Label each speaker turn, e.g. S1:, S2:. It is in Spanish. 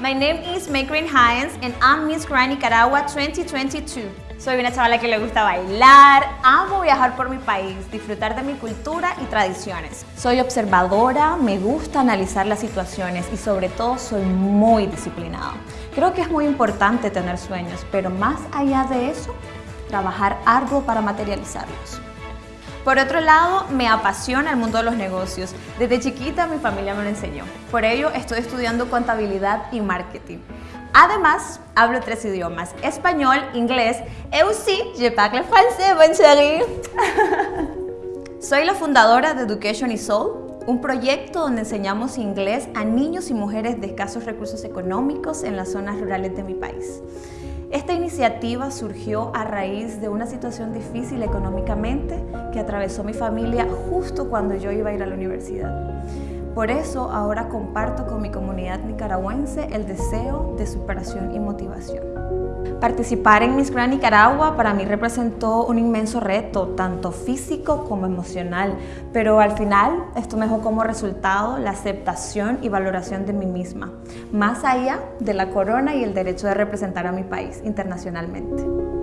S1: My name is Makryn Hines and I'm Miss Grand Nicaragua 2022. Soy una chavala que le gusta bailar, amo viajar por mi país, disfrutar de mi cultura y tradiciones. Soy observadora, me gusta analizar las situaciones y sobre todo soy muy disciplinada. Creo que es muy importante tener sueños, pero más allá de eso, trabajar arduo para materializarlos. Por otro lado, me apasiona el mundo de los negocios. Desde chiquita mi familia me lo enseñó. Por ello, estoy estudiando contabilidad y marketing. Además, hablo tres idiomas, español, inglés, et aussi, je parle français, bon chéri. Soy la fundadora de Education Soul, un proyecto donde enseñamos inglés a niños y mujeres de escasos recursos económicos en las zonas rurales de mi país. Esta iniciativa surgió a raíz de una situación difícil económicamente que atravesó mi familia justo cuando yo iba a ir a la universidad. Por eso ahora comparto con mi comunidad nicaragüense el deseo de superación y motivación. Participar en Miss Grand Nicaragua para mí representó un inmenso reto, tanto físico como emocional, pero al final esto me dejó como resultado la aceptación y valoración de mí misma, más allá de la corona y el derecho de representar a mi país internacionalmente.